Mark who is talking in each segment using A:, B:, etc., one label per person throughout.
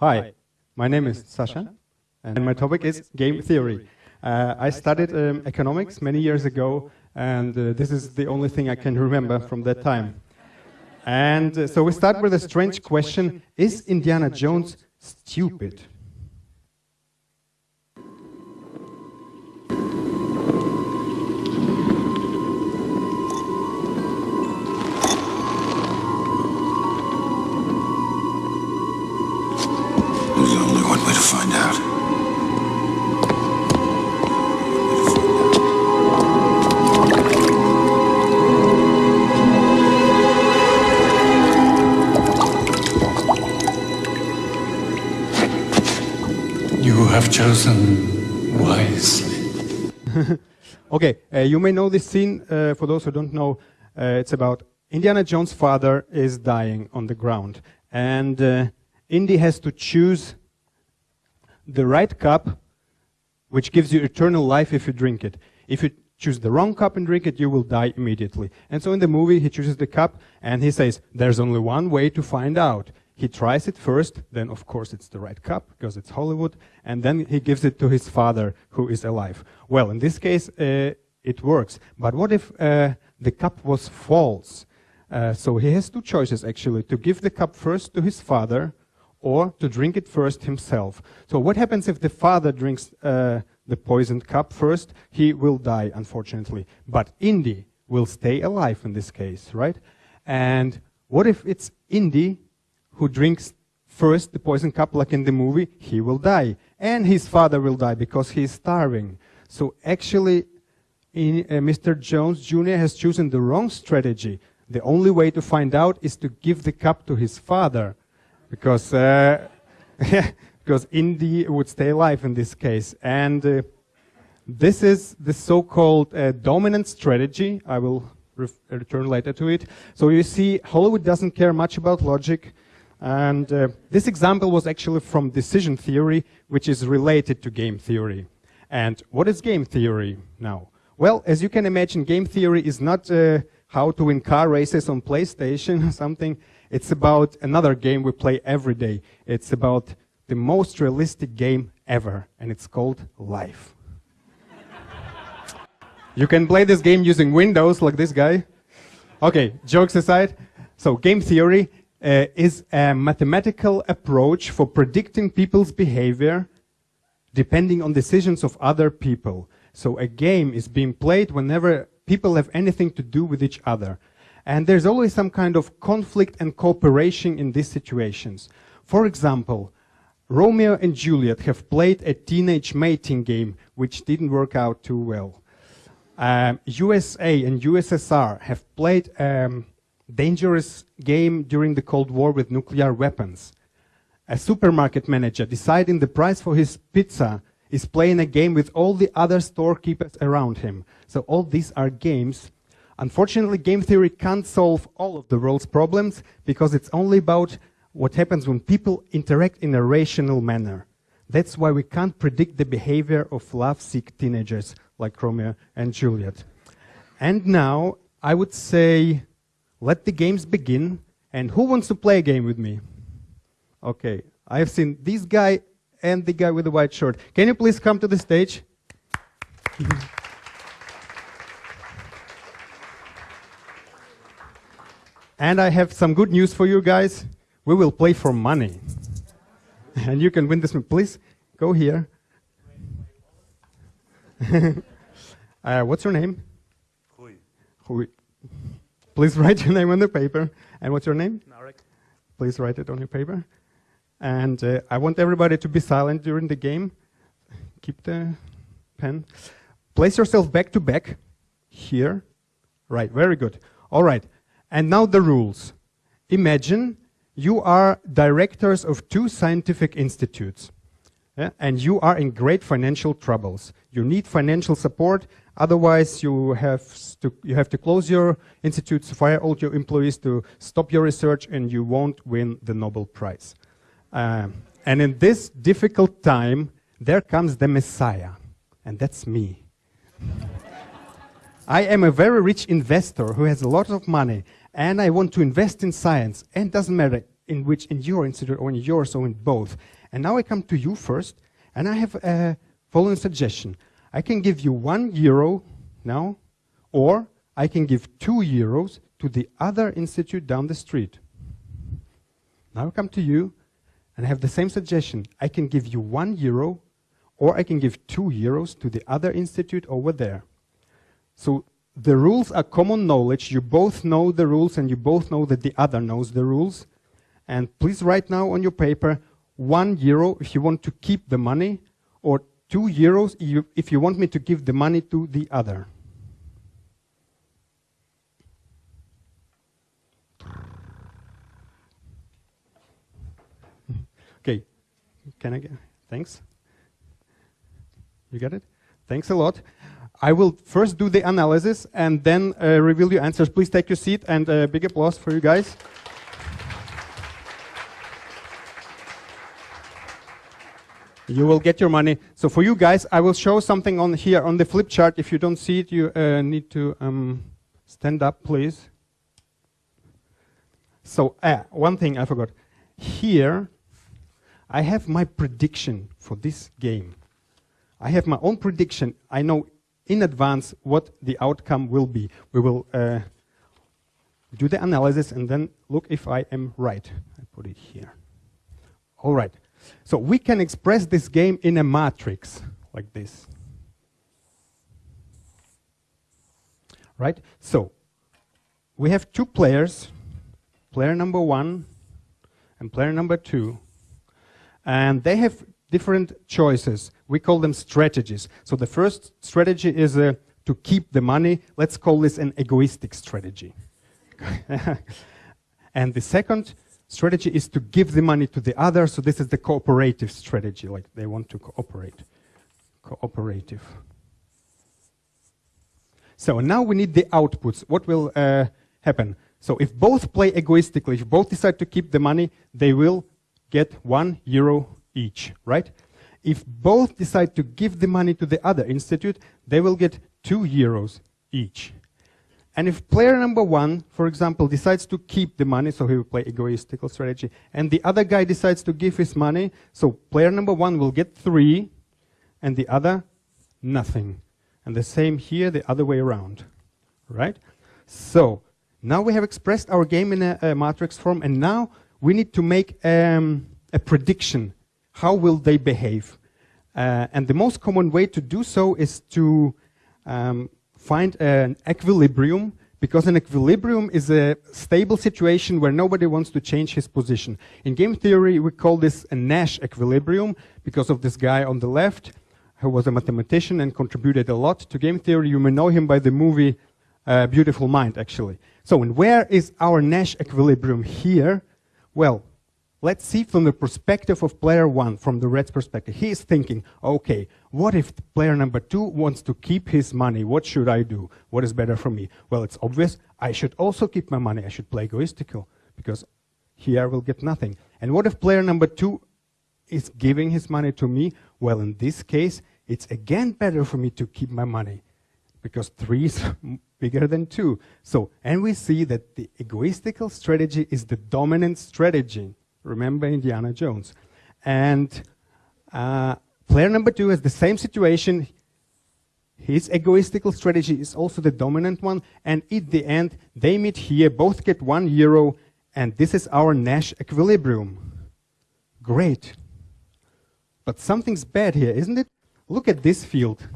A: Hi, my name is Sasha, and my topic is game theory. Uh, I studied um, economics many years ago, and uh, this is the only thing I can remember from that time. And uh, so we start with a strange question, is Indiana Jones stupid?
B: Have chosen wisely.
A: okay, uh, you may know this scene. Uh, for those who don't know, uh, it's about Indiana Jones' father is dying on the ground. And uh, Indy has to choose the right cup, which gives you eternal life if you drink it. If you choose the wrong cup and drink it, you will die immediately. And so in the movie, he chooses the cup and he says, there's only one way to find out. He tries it first, then of course it's the right cup because it's Hollywood, and then he gives it to his father who is alive. Well, in this case, uh, it works. But what if uh, the cup was false? Uh, so he has two choices actually, to give the cup first to his father or to drink it first himself. So what happens if the father drinks uh, the poisoned cup first? He will die, unfortunately. But Indy will stay alive in this case, right? And what if it's Indy who drinks first the poison cup like in the movie? He will die. And his father will die because he is starving. So actually, in, uh, Mr. Jones Jr. has chosen the wrong strategy. The only way to find out is to give the cup to his father because uh, because Indy would stay alive in this case. And uh, this is the so-called uh, dominant strategy. I will return later to it. So you see, Hollywood doesn't care much about logic. And uh, this example was actually from decision theory, which is related to game theory. And what is game theory now? Well, as you can imagine, game theory is not uh, how to win car races on PlayStation or something. It's about another game we play every day. It's about the most realistic game ever, and it's called life. you can play this game using Windows, like this guy. Okay, jokes aside. So, game theory uh, is a mathematical approach for predicting people's behavior depending on decisions of other people. So, a game is being played whenever people have anything to do with each other. And there's always some kind of conflict and cooperation in these situations. For example, Romeo and Juliet have played a teenage mating game which didn't work out too well. Um, USA and USSR have played um, dangerous game during the Cold War with nuclear weapons. A supermarket manager deciding the price for his pizza is playing a game with all the other storekeepers around him. So all these are games Unfortunately, game theory can't solve all of the world's problems because it's only about what happens when people interact in a rational manner. That's why we can't predict the behavior of love-sick teenagers like Romeo and Juliet. And now, I would say, let the games begin. And who wants to play a game with me? Okay, I have seen this guy and the guy with the white shirt. Can you please come to the stage? And I have some good news for you guys. We will play for money. and you can win this. Please go here. uh, what's your name?
C: Rui.
A: Rui. Please write your name on the paper. And what's your name?
C: Narek.
A: Please write it on your paper. And uh, I want everybody to be silent during the game. Keep the pen. Place yourself back to back here. Right, very good. All right. And now the rules. Imagine you are directors of two scientific institutes. Yeah, and you are in great financial troubles. You need financial support, otherwise you have to, you have to close your institutes, fire all your employees to stop your research, and you won't win the Nobel Prize. Um, and in this difficult time, there comes the Messiah, and that's me. I am a very rich investor who has a lot of money, and I want to invest in science. And it doesn't matter in which in your institute or in yours or in both. And now I come to you first, and I have a following suggestion. I can give you one euro now, or I can give two euros to the other institute down the street. Now I come to you, and I have the same suggestion. I can give you one euro, or I can give two euros to the other institute over there. So the rules are common knowledge. You both know the rules, and you both know that the other knows the rules. And please write now on your paper one euro if you want to keep the money, or two euros if you want me to give the money to the other. okay, can I get, thanks. You get it? Thanks a lot. I will first do the analysis and then uh, reveal your answers. Please take your seat and a uh, big applause for you guys. You will get your money. So for you guys, I will show something on here on the flip chart. If you don't see it, you uh, need to um, stand up, please. So uh, one thing I forgot. Here, I have my prediction for this game. I have my own prediction. I know in advance what the outcome will be. We will uh, do the analysis and then look if I am right. I put it here. All right. So we can express this game in a matrix like this. Right? So we have two players, player number one and player number two, and they have different choices. We call them strategies. So the first strategy is uh, to keep the money. Let's call this an egoistic strategy. and the second strategy is to give the money to the other. So this is the cooperative strategy, like they want to cooperate. Cooperative. So now we need the outputs. What will uh, happen? So if both play egoistically, if both decide to keep the money, they will get one euro each, right? If both decide to give the money to the other institute, they will get two euros each. And if player number one, for example, decides to keep the money, so he will play egoistical strategy, and the other guy decides to give his money, so player number one will get three, and the other, nothing. And the same here, the other way around, right? So, now we have expressed our game in a, a matrix form, and now we need to make um, a prediction. How will they behave? Uh, and the most common way to do so is to um, find an equilibrium because an equilibrium is a stable situation where nobody wants to change his position. In game theory, we call this a Nash equilibrium because of this guy on the left who was a mathematician and contributed a lot to game theory. You may know him by the movie uh, Beautiful Mind, actually. So, where is our Nash equilibrium here? Well, Let's see from the perspective of player one, from the Reds' perspective. He is thinking, okay, what if player number two wants to keep his money? What should I do? What is better for me? Well, it's obvious. I should also keep my money. I should play egoistical because here I will get nothing. And what if player number two is giving his money to me? Well, in this case, it's again better for me to keep my money because three is bigger than two. So, and we see that the egoistical strategy is the dominant strategy. Remember Indiana Jones. And uh, player number two has the same situation. His egoistical strategy is also the dominant one. And at the end, they meet here, both get one euro, and this is our Nash equilibrium. Great. But something's bad here, isn't it? Look at this field.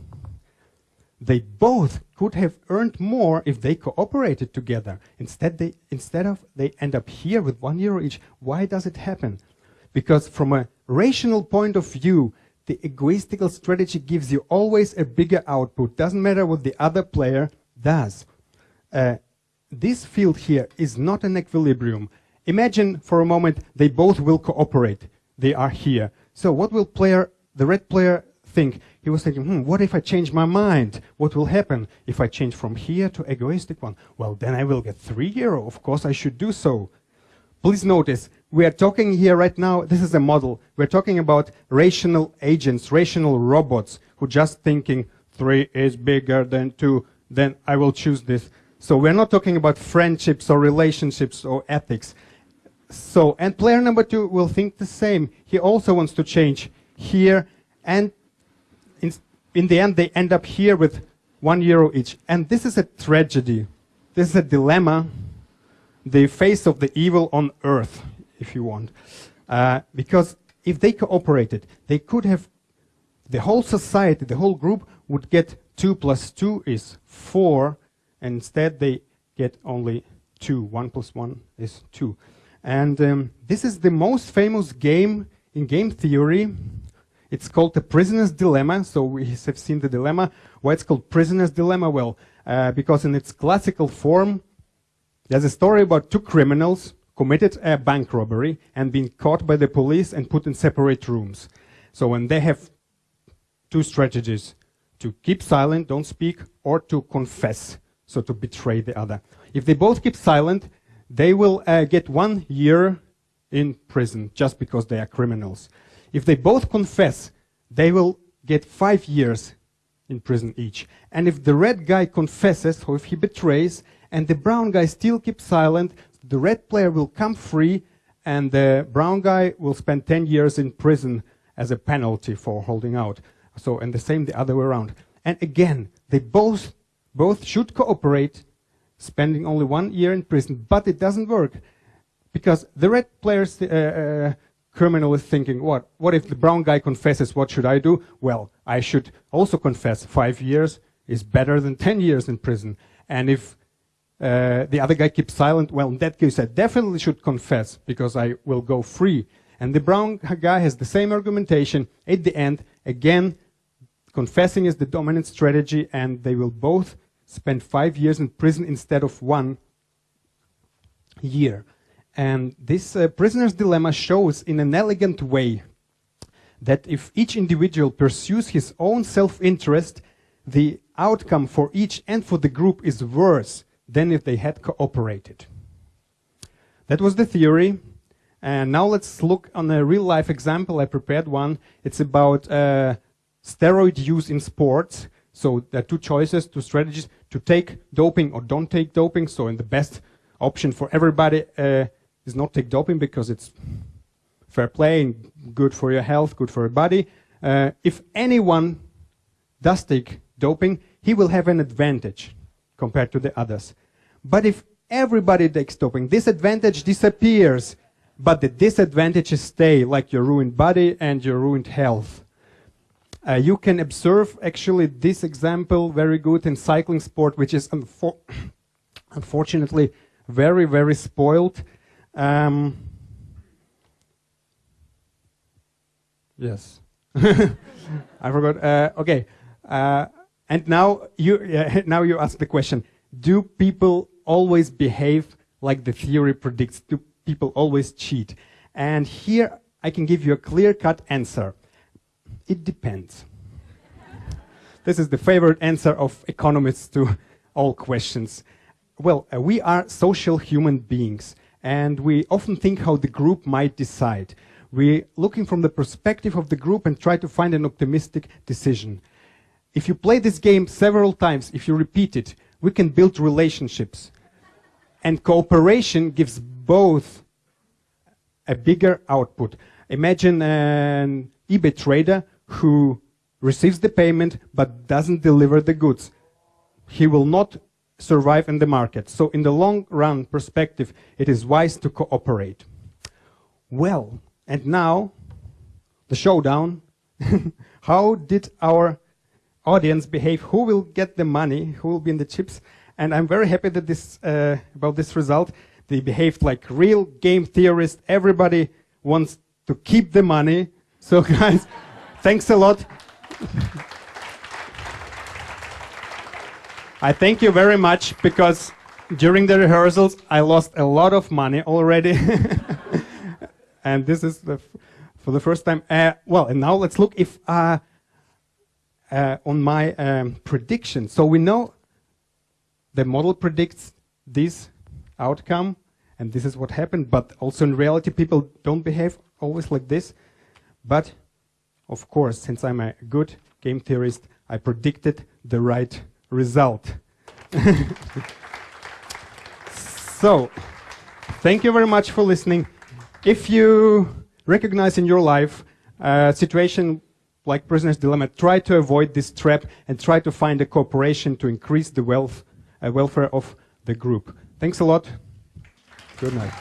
A: They both could have earned more if they cooperated together. Instead, they, instead of they end up here with one euro each. Why does it happen? Because from a rational point of view, the egoistical strategy gives you always a bigger output. Doesn't matter what the other player does. Uh, this field here is not an equilibrium. Imagine for a moment they both will cooperate. They are here. So what will player, the red player think? He was thinking, hmm, what if I change my mind? What will happen if I change from here to egoistic one? Well, then I will get three euro. Of course, I should do so. Please notice, we are talking here right now, this is a model. We're talking about rational agents, rational robots who just thinking three is bigger than two, then I will choose this. So we're not talking about friendships or relationships or ethics. So, and player number two will think the same. He also wants to change here, and in, the end, they end up here with one euro each. And this is a tragedy. This is a dilemma, the face of the evil on earth, if you want. Uh, because if they cooperated, they could have, the whole society, the whole group would get 2 plus 2 is 4, and instead they get only 2. 1 plus 1 is 2. And um, this is the most famous game in game theory. It's called the prisoner's dilemma. So we have seen the dilemma. Why it's called prisoner's dilemma? Well, uh, because in its classical form, there's a story about two criminals committed a bank robbery and been caught by the police and put in separate rooms. So when they have two strategies, to keep silent, don't speak, or to confess, so to betray the other. If they both keep silent, they will uh, get one year in prison just because they are criminals. If they both confess, they will get five years in prison each. And if the red guy confesses, or if he betrays, and the brown guy still keeps silent, the red player will come free, and the brown guy will spend 10 years in prison as a penalty for holding out. So, and the same the other way around. And again, they both, both should cooperate, spending only one year in prison, but it doesn't work. Because the red player's uh, uh, criminal is thinking, what? What if the brown guy confesses, what should I do? Well, I should also confess. Five years is better than 10 years in prison. And if uh, the other guy keeps silent, well, in that case, I definitely should confess because I will go free. And the brown guy has the same argumentation. At the end, again, confessing is the dominant strategy, and they will both spend five years in prison instead of one year. And this uh, prisoner's dilemma shows in an elegant way that if each individual pursues his own self-interest, the outcome for each and for the group is worse than if they had cooperated. That was the theory. And now let's look on a real life example. I prepared one. It's about uh, steroid use in sports. So there are two choices, two strategies to take doping or don't take doping. So in the best option for everybody uh, is not take doping because it's fair play and good for your health, good for your body. Uh, if anyone does take doping, he will have an advantage compared to the others. But if everybody takes doping, this advantage disappears, but the disadvantages stay, like your ruined body and your ruined health. Uh, you can observe actually this example very good in cycling sport, which is unfor unfortunately very, very spoiled. Um, yes. I forgot. Uh, okay. Uh, and now you, now you ask the question, do people always behave like the theory predicts? Do people always cheat? And here I can give you a clear-cut answer. It depends. this is the favorite answer of economists to all questions. Well, uh, we are social human beings, and we often think how the group might decide. We're looking from the perspective of the group and try to find an optimistic decision. If you play this game several times, if you repeat it, we can build relationships. And cooperation gives both a bigger output. Imagine an eBay trader who receives the payment but doesn't deliver the goods. He will not survive in the market. So in the long run perspective, it is wise to cooperate. Well, and now the showdown. How did our audience behave, who will get the money, who will be in the chips. And I'm very happy that this, uh, about this result. They behaved like real game theorists. Everybody wants to keep the money. So guys, thanks a lot. I thank you very much because during the rehearsals I lost a lot of money already. and this is the for the first time. Uh, well, and now let's look if uh, uh, on my um, prediction. So we know the model predicts this outcome, and this is what happened, but also in reality, people don't behave always like this. But, of course, since I'm a good game theorist, I predicted the right result. so, thank you very much for listening. if you recognize in your life a situation like prisoner's dilemma, try to avoid this trap and try to find a cooperation to increase the wealth, uh, welfare of the group. Thanks a lot. Good night.